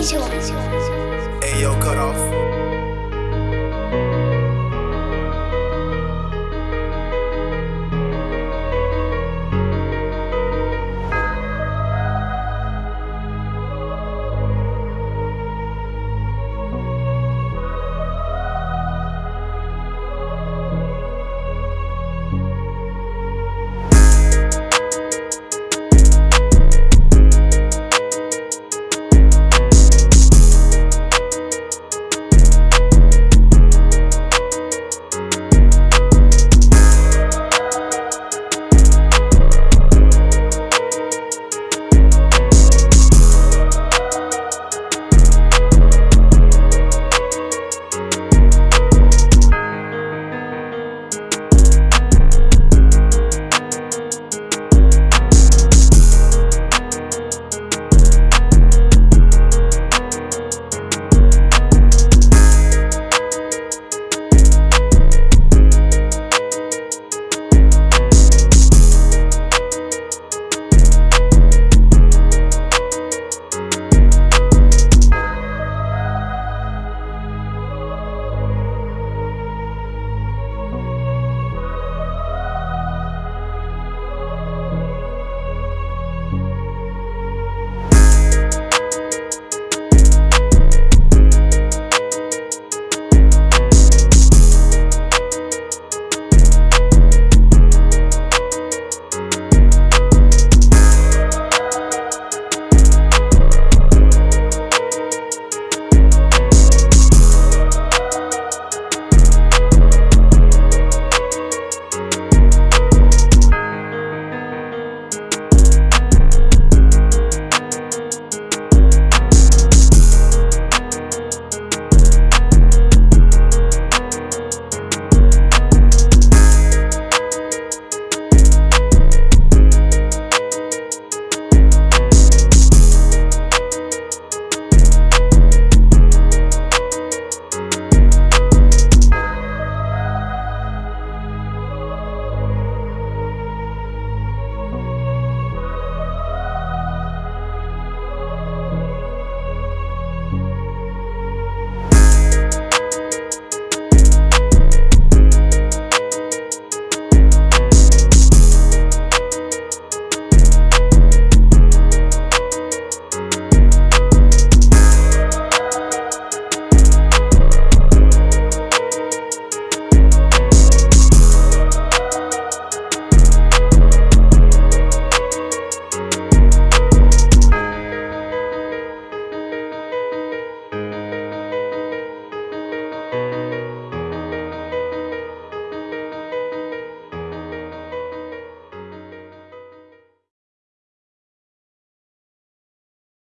Hey, yo! cut off.